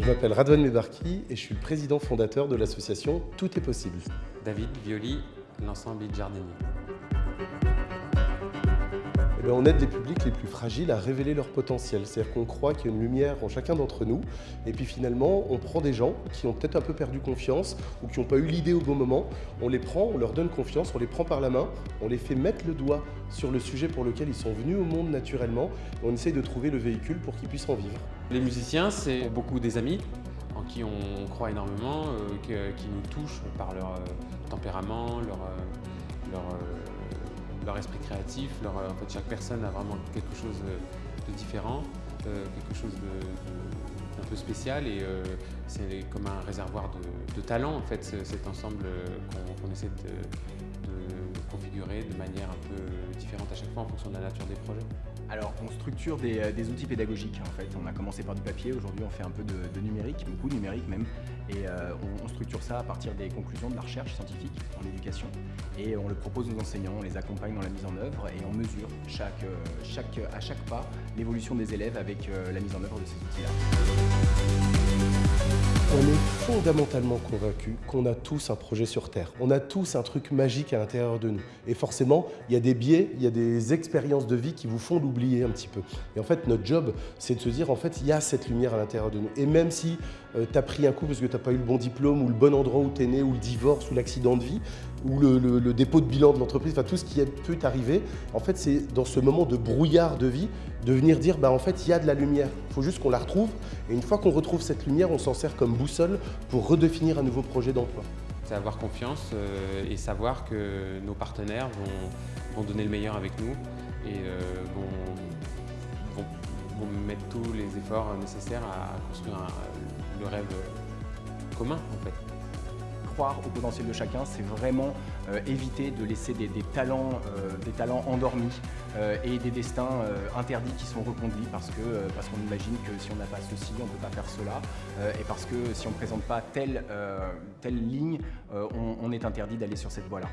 Je m'appelle Radwan Mebarki et je suis le président fondateur de l'association Tout est possible. David Violi, l'ensemble Jardinier. Bien, on aide les publics les plus fragiles à révéler leur potentiel. C'est-à-dire qu'on croit qu'il y a une lumière en chacun d'entre nous et puis finalement on prend des gens qui ont peut-être un peu perdu confiance ou qui n'ont pas eu l'idée au bon moment, on les prend, on leur donne confiance, on les prend par la main, on les fait mettre le doigt sur le sujet pour lequel ils sont venus au monde naturellement et on essaye de trouver le véhicule pour qu'ils puissent en vivre. Les musiciens, c'est beaucoup des amis en qui on croit énormément, euh, qui nous touchent par leur euh, tempérament, leur, euh, leur, leur, esprit créatif. Leur, en fait, chaque personne a vraiment quelque chose de différent, quelque chose d'un peu spécial et c'est comme un réservoir de, talent en fait cet ensemble qu'on essaie de configurer de manière un peu différente à chaque fois en fonction de la nature des projets Alors, on structure des, euh, outils pédagogiques en fait. On a commencé par du papier, aujourd'hui on fait un peu de, numérique, beaucoup de numérique même. Et euh, on, structure ça à partir des conclusions de la recherche scientifique en éducation. Et on le propose aux enseignants, on les accompagne dans la mise en œuvre et on mesure euh, à chaque pas l'évolution des élèves avec la mise en œuvre de ces outils-là. On est fondamentalement convaincu qu'on a tous un projet sur Terre. On a tous un truc magique à l'intérieur de nous. Et forcément, il y a des biais, il y a des expériences de vie qui vous font l'oublier un petit peu. Et en fait, notre job, c'est de se dire, en fait, il y a cette lumière à l'intérieur de nous. Et même si euh, tu as pris un coup parce que tu n'as pas eu le bon diplôme, ou le bon endroit où tu es né, ou le divorce, ou l'accident de vie, ou le, dépôt de bilan de l'entreprise, enfin tout ce qui peut t'arriver, en fait, c'est dans ce moment de brouillard de vie, de venir dire, bah, en fait, il y a de la lumière. Il faut juste qu'on la retrouve. Et une fois qu'on retrouve cette lumière, on s'en sert comme boussole pour redéfinir un nouveau projet d'emploi. C'est avoir confiance euh, et savoir que nos partenaires vont, donner le meilleur avec nous et euh, vont, mettre tous les efforts nécessaires à construire le rêve commun en fait au potentiel de chacun, c'est vraiment euh, éviter de laisser des, talents, euh, des talents endormis euh, et des destins interdits qui sont reconduits parce qu'on parce qu'on imagine que si on n'a pas ceci, on ne peut pas faire cela et parce que si on ne présente pas telle, telle ligne, on est interdit d'aller sur cette voie-là.